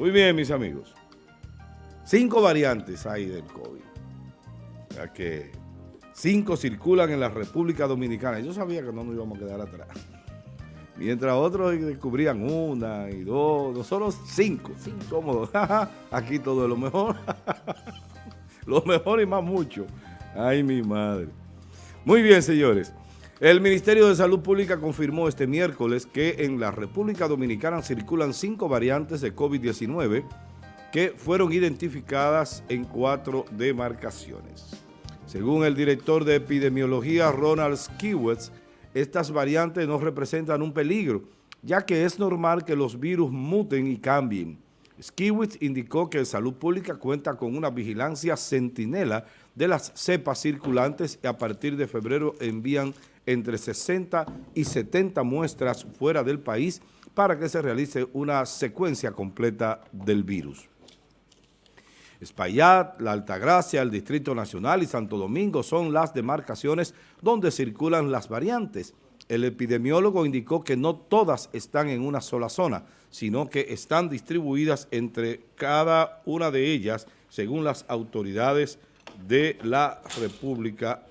Muy bien, mis amigos. Cinco variantes hay del COVID. O que cinco circulan en la República Dominicana. Yo sabía que no nos íbamos a quedar atrás. Mientras otros descubrían una y dos, nosotros cinco. Somos aquí todo es lo mejor. lo mejor y más mucho. Ay, mi madre. Muy bien, señores. El Ministerio de Salud Pública confirmó este miércoles que en la República Dominicana circulan cinco variantes de COVID-19 que fueron identificadas en cuatro demarcaciones. Según el director de epidemiología Ronald Skiwitz, estas variantes no representan un peligro, ya que es normal que los virus muten y cambien. Skiwitz indicó que Salud Pública cuenta con una vigilancia centinela de las cepas circulantes y a partir de febrero envían entre 60 y 70 muestras fuera del país para que se realice una secuencia completa del virus. Espaillat, La Altagracia, el Distrito Nacional y Santo Domingo son las demarcaciones donde circulan las variantes. El epidemiólogo indicó que no todas están en una sola zona, sino que están distribuidas entre cada una de ellas según las autoridades de la República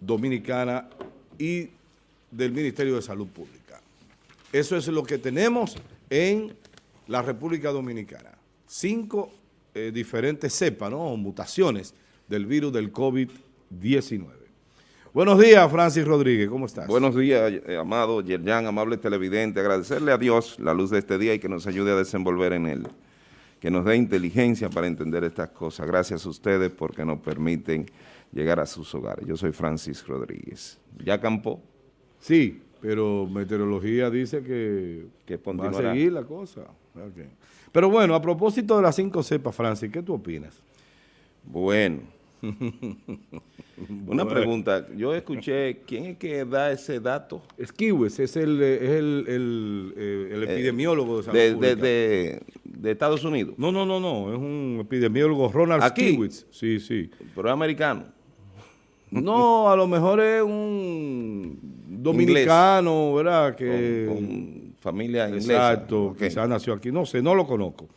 Dominicana y del Ministerio de Salud Pública. Eso es lo que tenemos en la República Dominicana. Cinco eh, diferentes cepas, ¿no? mutaciones del virus del COVID-19. Buenos días, Francis Rodríguez, ¿cómo estás? Buenos días, eh, amado Yerjan, amable televidente. Agradecerle a Dios la luz de este día y que nos ayude a desenvolver en él. Que nos dé inteligencia para entender estas cosas. Gracias a ustedes porque nos permiten llegar a sus hogares. Yo soy Francis Rodríguez. ¿Ya campó? Sí, pero meteorología dice que, que va a seguir la cosa. Pero bueno, a propósito de las cinco cepas, Francis, ¿qué tú opinas? Bueno, una pregunta. Yo escuché, ¿quién es que da ese dato? Esquiwes, es el, es el, el, eh, el eh, epidemiólogo de salud de, de, de, Estados Unidos. No, no, no, no, es un epidemiólogo, Ronald Skiwitz. Sí, sí. Pero es americano. No, a lo mejor es un dominicano, ¿verdad? Que, con, familia inglesa. Exacto, quizás nació aquí, no sé, no lo conozco.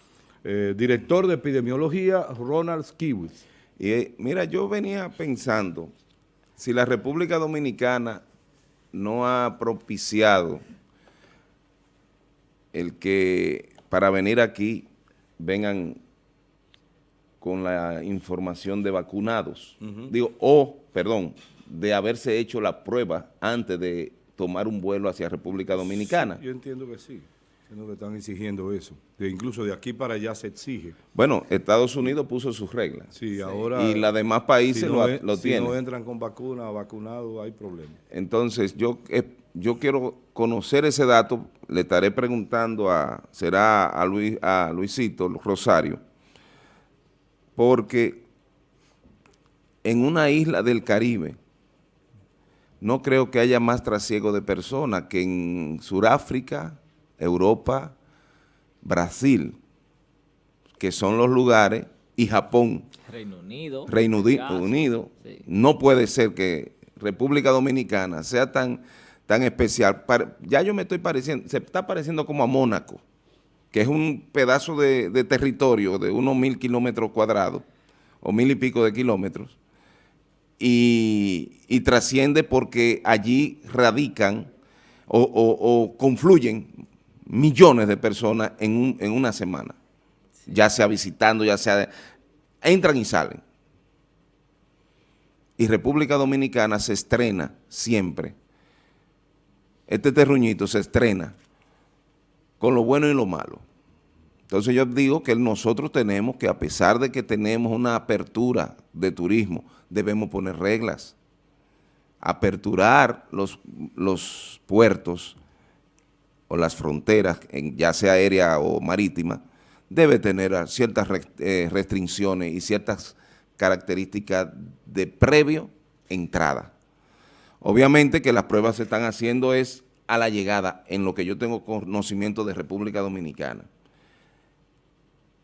Eh, director de epidemiología, Ronald Skiwitz. Y eh, mira, yo venía pensando, si la República Dominicana no ha propiciado el que para venir aquí vengan con la información de vacunados, digo, o, perdón, de haberse hecho la prueba antes de tomar un vuelo hacia República Dominicana. yo entiendo que sí, entiendo que están exigiendo eso, de incluso de aquí para allá se exige. Bueno, Estados Unidos puso sus reglas. Sí, ahora... Y los demás países lo, tienen. Si no entran con vacuna, vacunados, hay problemas. Entonces, yo, eh, yo quiero conocer ese dato, le estaré preguntando a, será a, Luis, a Luisito Rosario, porque en una isla del Caribe no creo que haya más trasiego de personas que en Sudáfrica, Europa, Brasil, que son los lugares, y Japón. Reino Unido. Reino Unido. No puede ser que República Dominicana sea tan, tan especial. Ya yo me estoy pareciendo, se está pareciendo como a Mónaco que es un pedazo de, territorio de unos mil kilómetros cuadrados, o mil y pico de kilómetros, y, trasciende porque allí radican o, confluyen millones de personas en, en una semana, ya sea visitando, ya sea... entran y salen. Y República Dominicana se estrena siempre. Este terruñito se estrena con lo bueno y lo malo. Entonces yo digo que nosotros tenemos que, a pesar de que tenemos una apertura de turismo, debemos poner reglas. Aperturar los, los puertos o las fronteras, ya sea aérea o marítima, debe tener ciertas eh, restricciones y ciertas características de previo entrada. Obviamente que las pruebas se están haciendo es a la llegada, en lo que yo tengo conocimiento de República Dominicana.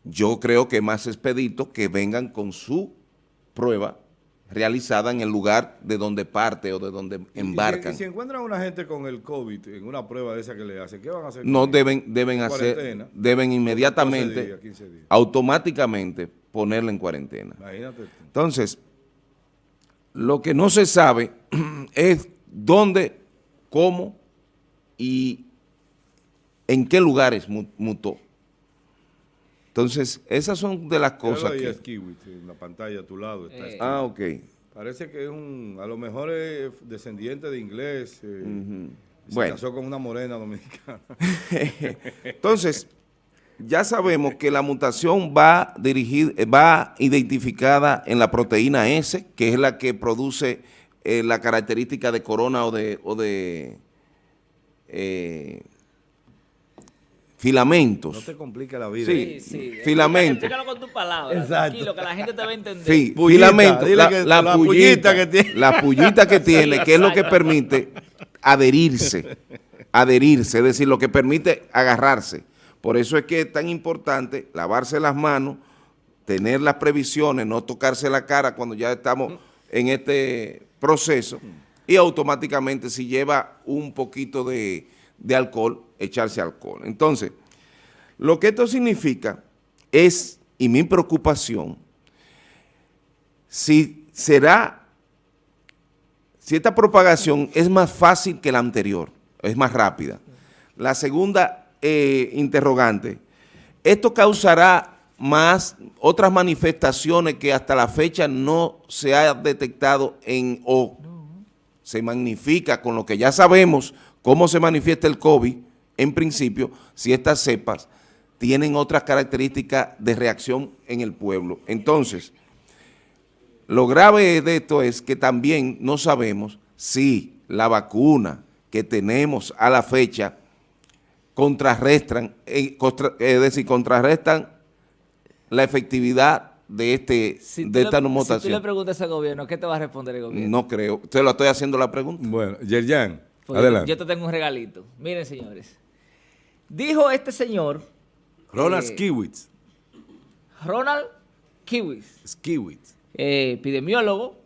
Yo creo que más expedito que vengan con su prueba realizada en el lugar de donde parte o de donde embarcan. Y si, encuentran a una gente con el COVID en una prueba de esa que le hacen, ¿qué van a hacer? No deben, deben hacer, deben inmediatamente, automáticamente ponerla en cuarentena. Imagínate. Entonces, lo que no se sabe es dónde, cómo y en qué lugares mutó. Entonces, esas son de las cosas que... en la pantalla a tu lado. Está eh. Ah, ok. Parece que es un, a lo mejor es descendiente de inglés. Eh, se casó con una morena dominicana. Entonces, ya sabemos que la mutación va dirigida, va identificada en la proteína S, que es la que produce eh, la característica de corona o de, o de eh, filamentos. No te complica la vida. Sí, sí. Filamentos. Explícalo con tus palabras. Exacto. Tranquilo, que la gente te va a entender. Sí, filamentos. La, la, pullita, que tiene. La pullita que tiene, que es lo que permite adherirse. Adherirse, es decir, lo que permite agarrarse. Por eso es que es tan importante lavarse las manos, tener las previsiones, no tocarse la cara cuando ya estamos en este proceso y automáticamente si lleva un poquito de, alcohol, echarse alcohol. Entonces, lo que esto significa es, y mi preocupación, si será, si esta propagación es más fácil que la anterior, es más rápida. La segunda eh, interrogante, esto causará más otras manifestaciones que hasta la fecha no se ha detectado en o se magnifica con lo que ya sabemos cómo se manifiesta el COVID, en principio, si estas cepas tienen otras características de reacción en el pueblo. Entonces, lo grave de esto es que también no sabemos si la vacuna que tenemos a la fecha contrarrestan, eh, es decir, contrarrestan la efectividad de este de esta mutación. Si tú le preguntas al gobierno, ¿qué te va a responder el gobierno? No creo. Usted lo estoy haciendo la pregunta. Bueno, Yerjan, pues adelante. Yo, te tengo un regalito. Miren, señores. Dijo este señor... Ronald eh, Skiwitz. Ronald Kiwis. Skiwitz. Eh, epidemiólogo.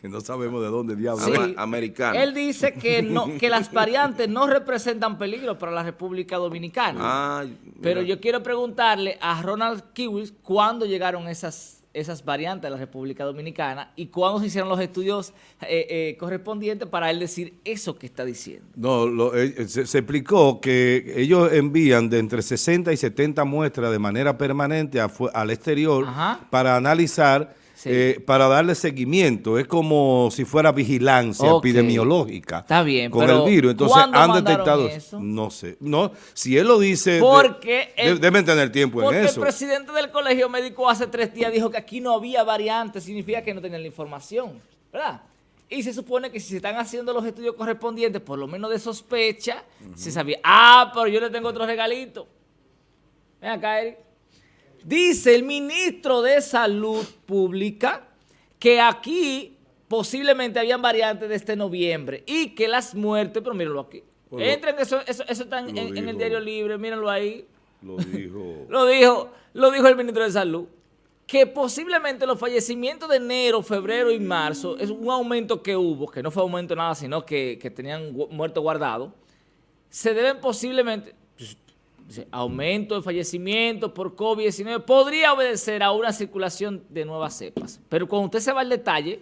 Que no sabemos de dónde diablos. Sí. Americano. Él dice que no que las variantes no representan peligro para la República Dominicana. Ah, Pero yo quiero preguntarle a Ronald Kiwis cuándo llegaron esas esas variantes de la República Dominicana y cuándo se hicieron los estudios eh, eh, correspondientes para él decir eso que está diciendo. No, eh, se, explicó que ellos envían de entre 60 y 70 muestras de manera permanente al exterior para analizar eh, para darle seguimiento. Es como si fuera vigilancia epidemiológica. Está bien, Con el virus. Entonces han detectado... Eso? No sé. No, si él lo dice... Porque... deben tener tiempo en eso. Porque el presidente del colegio médico hace tres días dijo que aquí no había variantes. Significa que no tenían la información. ¿Verdad? Y se supone que si se están haciendo los estudios correspondientes, por lo menos de sospecha, se sabía, ah, pero yo le tengo otro regalito. Ven acá, Eric. Dice el ministro de Salud Pública que aquí posiblemente habían variantes de este noviembre y que las muertes, pero mírenlo aquí. Entren, eso, eso, está en, el diario libre, mírenlo ahí. Lo dijo. lo dijo, lo dijo el ministro de Salud. Que posiblemente los fallecimientos de enero, febrero y marzo, es un aumento que hubo, que no fue aumento nada, sino que, que tenían muertos guardados, se deben posiblemente, aumento de fallecimientos por COVID-19 podría obedecer a una circulación de nuevas cepas. Pero cuando usted se va al detalle,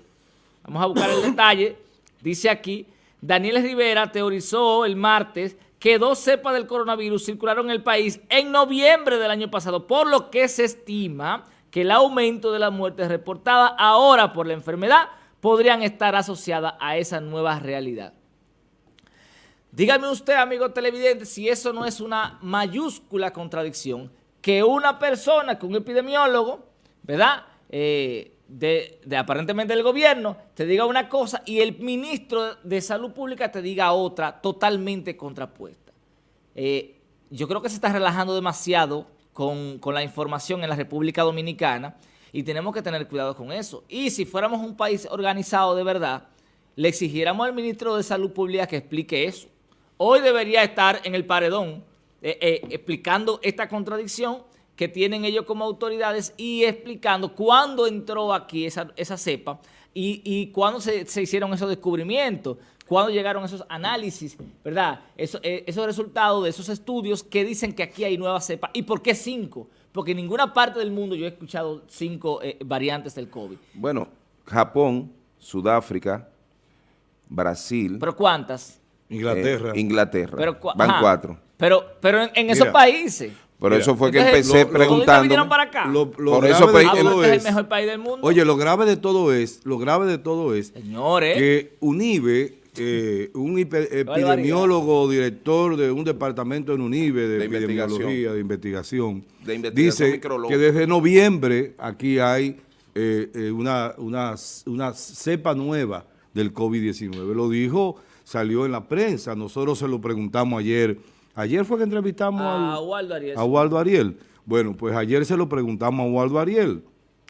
vamos a buscar el detalle, dice aquí, Daniel Rivera teorizó el martes que dos cepas del coronavirus circularon en el país en noviembre del año pasado, por lo que se estima que el aumento de las muertes reportadas ahora por la enfermedad podrían estar asociadas a esa nueva realidad. Dígame usted, amigo televidente, si eso no es una mayúscula contradicción que una persona, que un epidemiólogo, ¿verdad?, eh, de, aparentemente del gobierno, te diga una cosa y el ministro de Salud Pública te diga otra totalmente contrapuesta. Eh, yo creo que se está relajando demasiado con, con la información en la República Dominicana y tenemos que tener cuidado con eso. Y si fuéramos un país organizado de verdad, le exigiéramos al ministro de Salud Pública que explique eso hoy debería estar en el paredón eh, eh, explicando esta contradicción que tienen ellos como autoridades y explicando cuándo entró aquí esa, esa cepa y, y cuándo se, se hicieron esos descubrimientos, cuándo llegaron esos análisis, ¿verdad? Eso, eh, esos resultados de esos estudios que dicen que aquí hay nuevas cepas. ¿Y por qué cinco? Porque en ninguna parte del mundo yo he escuchado cinco eh, variantes del COVID. Bueno, Japón, Sudáfrica, Brasil. ¿Pero cuántas? Inglaterra. eh, Inglaterra. Pero, cua- Van ajá. cuatro. Pero, pero en, en esos países. Por eso fue que empecé lo- lo- preguntando. vinieron para acá? Lo, lo Por eso, de todo porque es el es, mejor país del mundo. oye, lo grave de todo es, lo grave de todo es Señores. que UNIBE, eh, un hipe- epidemiólogo, director de un departamento en UNIBE de, De epidemiología, investigación. de investigación, De investigación dice micrológica. que desde noviembre aquí hay eh, eh, una, una, una cepa nueva del COVID-19. Lo dijo, salió en la prensa, nosotros se lo preguntamos ayer. Ayer fue que entrevistamos a al- Waldo Arias. a Waldo Ariel. Bueno, pues ayer se lo preguntamos a Waldo Ariel.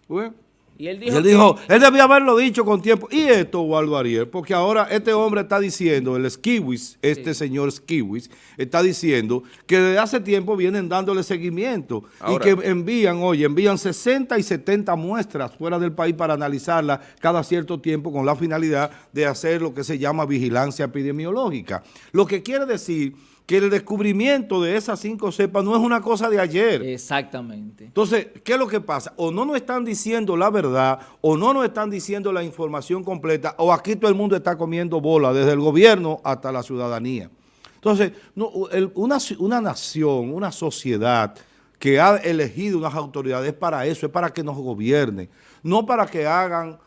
Bueno, Y él y dijo, él dijo, él debía haberlo dicho con tiempo. Y esto, Waldo Ariel, porque ahora este hombre está diciendo, el Skiwis, este señor Skiwis, está diciendo que desde hace tiempo vienen dándole seguimiento Ahora- y que envían, oye, envían 60 y 70 muestras fuera del país para analizarlas cada cierto tiempo con la finalidad de hacer lo que se llama vigilancia epidemiológica. Lo que quiere decir que el descubrimiento de esas cinco cepas no es una cosa de ayer. Exactamente. Entonces, ¿qué es lo que pasa? O no nos están diciendo la verdad, o no nos están diciendo la información completa, o aquí todo el mundo está comiendo bola, desde el gobierno hasta la ciudadanía. Entonces, no, el- una, una nación, una sociedad que ha elegido unas autoridades es para eso, es para que nos gobiernen, no para que hagan,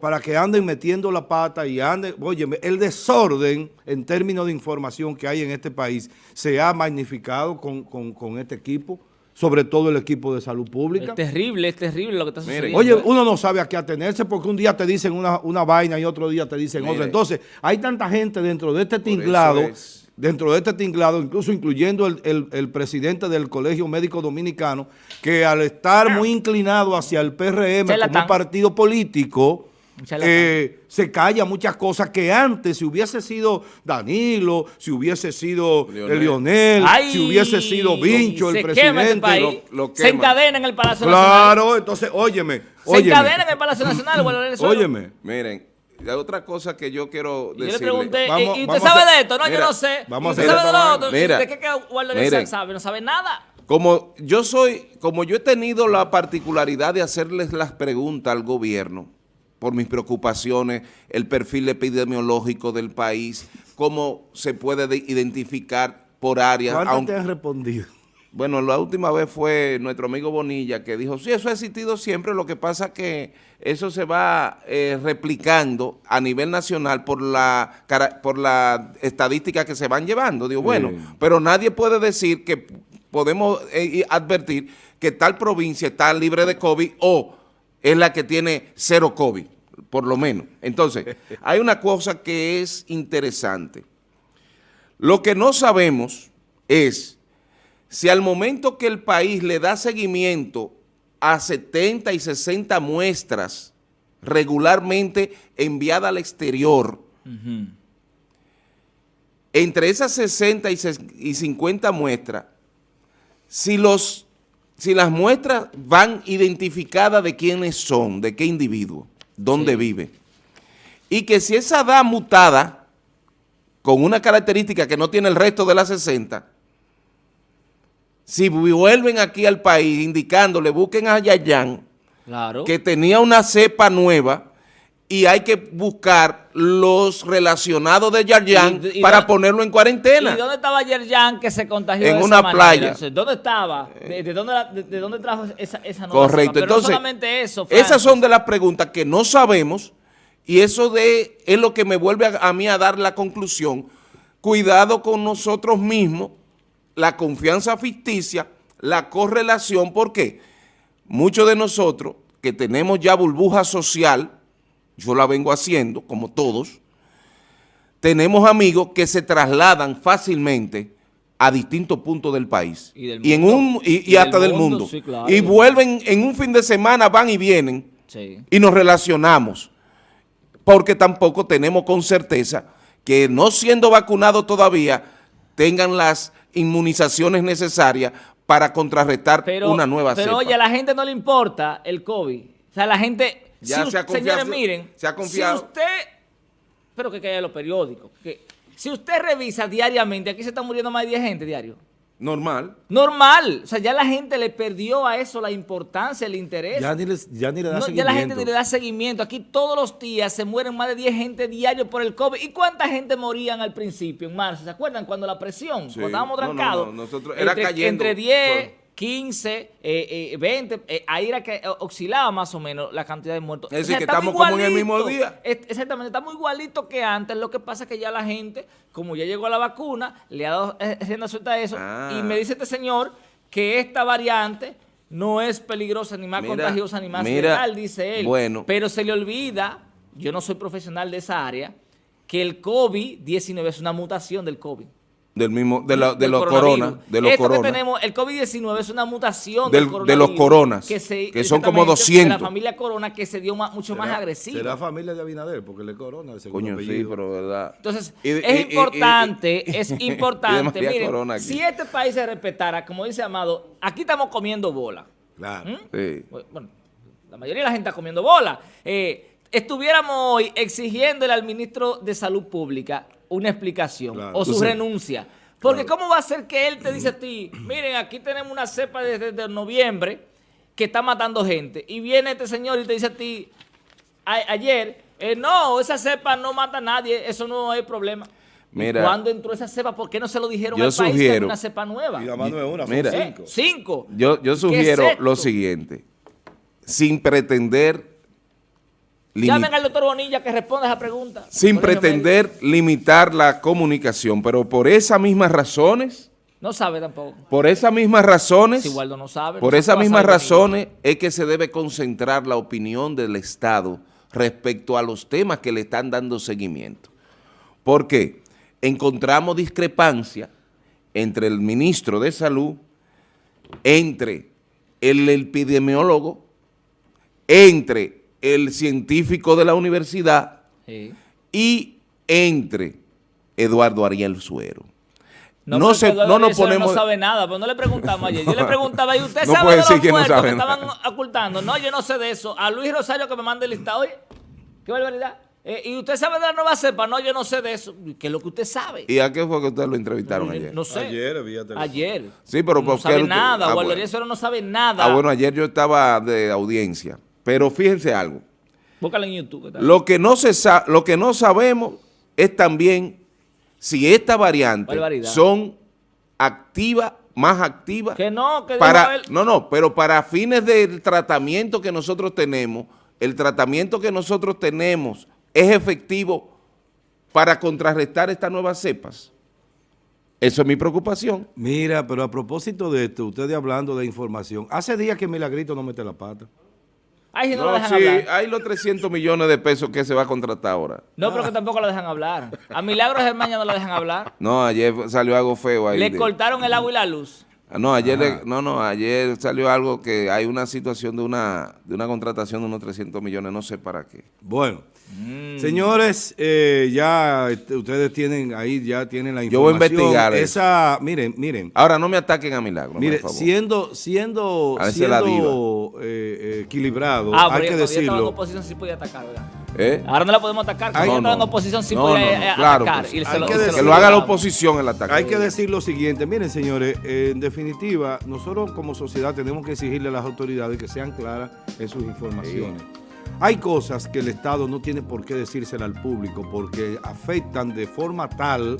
para que anden metiendo la pata y anden, oye, el desorden en términos de información que hay en este país se ha magnificado con, con- con este equipo, sobre todo el equipo de salud pública. Es terrible, es terrible lo que está sucediendo. Oye, uno no sabe a qué atenerse porque un día te dicen una, una vaina y otro día te dicen Mire. otra. Entonces, hay tanta gente dentro de este tinglado, es. dentro de este tinglado, incluso incluyendo el, el- el presidente del Colegio Médico Dominicano, que al estar muy inclinado hacia el PRM como un partido político. Eh, se calla muchas cosas que antes, si hubiese sido Danilo, si hubiese sido Lionel. Lionel, Ay, si hubiese sido Vincho, el este presidente. país. lo- lo se encadena en el Palacio Nacional. Claro, entonces, óyeme, Se óyeme. encadena en el Palacio Nacional. Óyeme. Miren, la otra cosa que yo quiero Y Yo decirle. le pregunté, Vamos- ¿y usted a sabe de esto? No, Mira, yo no sé. vamos a ¿Y usted sabe de lo otro? ¿Y Mira, ¿De qué que sabe? No sabe nada. Como yo soy, como yo he tenido la particularidad de hacerles las preguntas al gobierno por mis preocupaciones, el perfil epidemiológico del país, cómo se puede de- identificar por áreas. ¿Cuántas aunque- te han respondido? Bueno, la última vez fue nuestro amigo Bonilla que dijo, sí, eso ha existido siempre, lo que pasa que eso se va eh, replicando a nivel nacional por la, por la estadística que se van llevando. Digo, bueno, Sí. pero nadie puede decir que podemos eh, advertir que tal provincia está libre de COVID o es la que tiene cero COVID, por lo menos. Entonces, hay una cosa que es interesante. Lo que no sabemos es si al momento que el país le da seguimiento a 70 y 60 muestras regularmente enviadas al exterior, entre esas 60 y ses- y 50 muestras, si, los, si las muestras van identificadas de quiénes son, de qué individuo, dónde Sí. vive, y que si esa da mutada, con una característica que no tiene el resto de las 60, si vuelven aquí al país indicándole, busquen a Yayán, Claro. que tenía una cepa nueva y hay que buscar los relacionados de Yayán Y- y para dónde- ponerlo en ¿Y cuarentena. dónde estaba Yerjan que se contagió En de una esa playa. ¿Dónde estaba? ¿De, de dónde, la- de, de dónde trajo esa, esa Correcto. Pero Entonces, no solamente eso, esas son de las preguntas que no sabemos y eso de, es lo que me vuelve a, a mí a dar la conclusión. Cuidado con nosotros mismos, la confianza ficticia, la correlación, porque muchos de nosotros que tenemos ya burbuja social, yo la vengo haciendo, como todos, tenemos amigos que se trasladan fácilmente a distintos puntos del país. Y del en mundo. un y, y Y hasta del del mundo, mundo. sí, claro. Y vuelven en un fin de semana, van y vienen Sí. y nos relacionamos. Porque tampoco tenemos con certeza que no siendo vacunados todavía tengan las inmunizaciones necesarias para contrarrestar Pero, una nueva pero cepa. oye, a la gente no le importa el COVID. O sea, la gente... Ya si se ha confiado- señores, miren, se ha confiado. si usted... Pero que caiga en los periódicos. Que, si usted revisa diariamente, aquí se está muriendo más de 10 gente diario. Normal. Normal. O sea, ya la gente le perdió a eso la importancia, el interés. Ya ni, les- ya ni le da No, ya seguimiento. la gente ni le da seguimiento. Aquí todos los días se mueren más de 10 gente diario por el COVID. ¿Y cuánta gente morían al principio, en marzo? ¿Se acuerdan? Cuando la presión, Sí. cuando estábamos No, no, trancados. no, nosotros- era entre, cayendo. Entre 10, 15, eh, eh, 20, eh, ahí era que eh, oscilaba más o menos la cantidad de muertos. Es decir, que estamos como en el mismo día. Es- Exactamente, estamos igualito que antes. Lo que pasa es que ya la gente, como ya llegó la vacuna, le ha dado eh, rienda suelta a eso. Ah. Y me dice este señor que esta variante no es peligrosa ni más Mira, contagiosa ni más mira, dice él. bueno. Pero se le olvida, yo no soy profesional de esa área, que el COVID-19 es una mutación del COVID. Del mismo, de, la- de los coronavirus. corona, de los Esto que tenemos, el COVID-19 es una mutación Del- del, de los coronas, se- que son como exactamente, 200. De la familia corona que se dio más- mucho más Será- agresiva. Será familia de Abinader, porque le corona el segundo Coño, sí, apellido. pero verdad. Entonces, Y es y- importante, y- es importante. Si este país se respetara, como dice Amado, aquí estamos comiendo bola. Claro. ¿Mm? Sí. Bueno, la mayoría de la gente está comiendo bola. Eh, estuviéramos hoy exigiéndole al ministro de Salud Pública una explicación Claro. o su renuncia. Porque ¿cómo va a ser que él te dice a ti, miren, aquí tenemos una cepa desde, desde noviembre que está matando gente? Y viene este señor y te dice a ti, a- ayer, eh, no, esa cepa no mata a nadie, eso no es problema. Mira. ¿Y ¿Cuándo entró esa cepa? ¿Por qué no se lo dijeron Yo al país que sugiero- había una cepa nueva? Y además no es una, son Mira. ¿Eh? cinco. Cinco. Yo, yo ¿Qué sugiero lo siguiente. Sin pretender Llamen al doctor Bonilla que responda esa pregunta. sin pretender limitar la comunicación, pero por esas mismas razones, No sabe tampoco. por esas mismas razones, Si Waldo no sabe. por no esas mismas razones es que se debe concentrar la opinión del Estado respecto a los temas que le están dando seguimiento. ¿Por qué? Encontramos discrepancia entre el ministro de Salud, entre el epidemiólogo, entre el científico de la universidad Sí. y entre Eduardo Ariel Suero. No, se, no nos ponemos... No sabe nada, pero no le preguntamos ayer. Yo le preguntaba, ¿y usted No sabe de los que no muertos sabe que nada. estaban ocultando? No, yo no sé de eso. A Luis Rosario que me mande el listado. Oye, qué barbaridad. Eh, ¿Y usted sabe de la nueva cepa? No, yo no sé de eso. ¿Qué es lo que usted sabe? ¿Y a qué fue que ustedes lo entrevistaron ayer? No sé. Ayer. Ayer. Sí, pero no ¿por qué sabe usted- nada. Ah, bueno. Rizzo no sabe nada. Ah, bueno, ayer yo estaba de audiencia, pero fíjense algo. Búscalo en YouTube. Lo que no se lo que no sabemos es también si estas variantes son activas, más activas Que no, que para él. no, no, pero para fines del tratamiento que nosotros tenemos, el tratamiento que nosotros tenemos es efectivo para contrarrestar estas nuevas cepas. Eso es mi preocupación. Mira, pero a propósito de esto, ustedes hablando de información, hace días que Milagrito no mete la pata. Ay, si no, No, lo dejan sí, hablar. hay los 300 millones de pesos que se va a contratar ahora. No, pero que tampoco lo dejan hablar. A Milagros Germaña no lo dejan hablar. No, ayer salió algo feo ahí. Le de- cortaron el agua y la luz. Ah, No, ayer, le- no, no, ayer salió algo que hay una situación de una, de una contratación de unos 300 millones, no sé para qué. Bueno, Mm. señores, eh, ya ustedes tienen ahí, ya tienen la Yo voy a información. investigar eso. Esa, miren, miren, Ahora, no me ataquen a Milagro, mire, por favor. siendo, siendo, A siendo eh, eh, equilibrado, Ah, hay pero que decirlo. oposición sí podía atacar, ¿verdad? ¿Eh? Ahora no la podemos atacar. Cuando Ay, ella no, estaba en no. oposición sí No, podía no, no, claro atacar. que y se Hay lo- que y se decir- Que lo haga la oposición el ataque. Hay que decir lo siguiente, miren señores, eh, en definitiva, nosotros como sociedad tenemos que exigirle a las autoridades que sean claras en sus informaciones. Hay cosas que el Estado no tiene por qué decírsela al público porque afectan de forma tal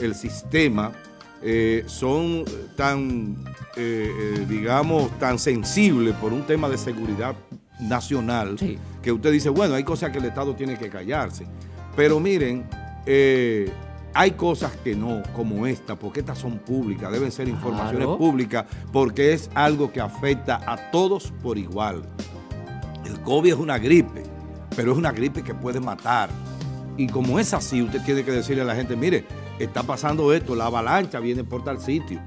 el sistema, eh, son tan, eh, eh, digamos, tan sensibles por un tema de seguridad nacional Sí. que usted dice, bueno, hay cosas que el Estado tiene que callarse. Pero miren, eh, hay cosas que no, como esta, porque estas son públicas, deben ser informaciones Claro. públicas, porque es algo que afecta a todos por igual. COVID es una gripe, pero es una gripe que puede matar. Y como es así, usted tiene que decirle a la gente, mire, está pasando esto, la avalancha viene por tal sitio.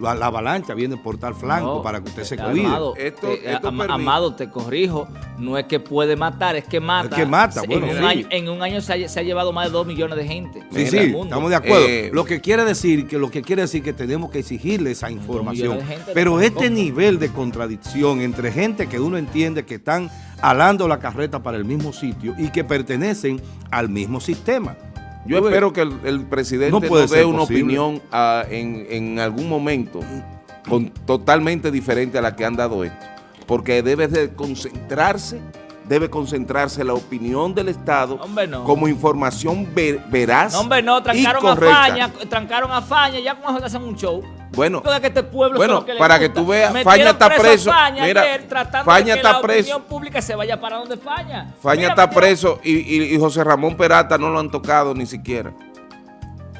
La, la avalancha viene por tal flanco No, para que usted se eh, cuide. Amado, Esto- eh, esto permite- Amado, te corrijo, no es que puede matar, es que mata. Es que mata, En bueno, un sí. año, en un año se ha, se ha llevado más de 2 millones de gente. Sí, en sí, el mundo. estamos de acuerdo. Eh, lo que quiere decir que lo que quiere decir que tenemos que exigirle esa información. Pero este tampoco. nivel de contradicción entre gente que uno entiende que están alando la carreta para el mismo sitio y que pertenecen al mismo sistema. Yo espero que el, el presidente No nos dé una posible. opinión ah, en, en algún momento con, totalmente diferente a la que han dado esto. Porque debe de concentrarse, debe concentrarse la opinión del Estado no. como información ver- veraz No, hombre, no, y trancaron a correcta. Faña, trancaron a Faña, ya con eso te hacen un show. Bueno, que este pueblo bueno, le para que tú veas, Faña está a preso. Faña Mira, ayer, tratando Faña de que está la preso. opinión pública se vaya para donde Faña. Faña Mira, está preso y, y- y José Ramón Peralta no lo han tocado ni siquiera.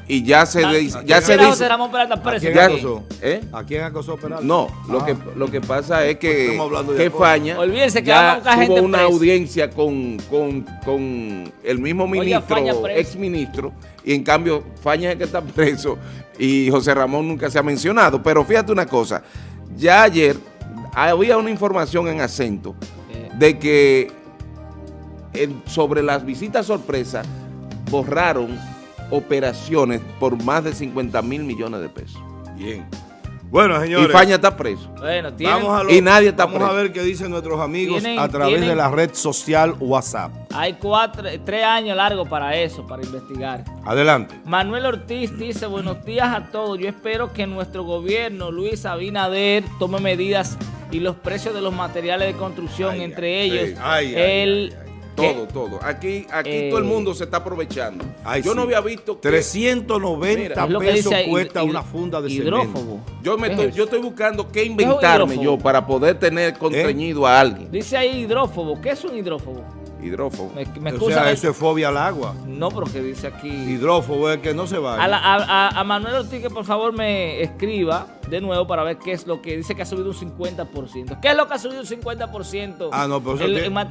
Y ya se, dice- ¿quién ya se era dice... José Ramón Peralta ¿A preso? quién Ya- aquí? acosó? ¿Eh? ¿A quién acosó Peralta? No, lo, Ah. que, lo que pasa es que, de que acoso. Faña Olvídense que ya tuvo una audiencia con, con, con el mismo ministro, ex ministro, y en cambio Faña es el que está preso y José Ramón nunca se ha mencionado. Pero fíjate una cosa, ya ayer había una información en acento Eh, de que en- sobre las visitas sorpresa borraron operaciones por más de 50 mil millones de pesos. Bien. Bueno, señores. Y Faña está preso. Bueno, tienen, Vamos a, lo- Y nadie está vamos a preso. ver qué dicen nuestros amigos Tienen- a través tienen- de la red social WhatsApp. hay cuatro, tres años largos para eso, para investigar. Adelante. Manuel Ortiz dice, buenos días a todos. Yo espero que nuestro gobierno, Luis Abinader, tome medidas y los precios de los materiales de construcción, Ay, entre ay, ellos, ay, ay, el... Todo, todo. Aquí, aquí Eh, todo el mundo se está aprovechando. Ay, yo no había visto que 390 Mira, pesos dice cuesta hid- una funda de hidrófobo. cemento. yo me ¿Qué estoy, es yo estoy buscando qué inventarme yo para poder tener constreñido a alguien. Dice ahí hidrófobo. ¿Qué es un hidrófobo? Hidrófobo. Me, me O sea, el- eso es fobia al agua. No, pero que dice aquí... Hidrófobo es que no se va. A, la- a- a- a Manuel Ortiz que por favor me escriba de nuevo para ver qué es lo que dice que ha subido un 50%. ¿Qué es lo que ha subido un 50%? Ah, no, pero eso en, tiene- en materia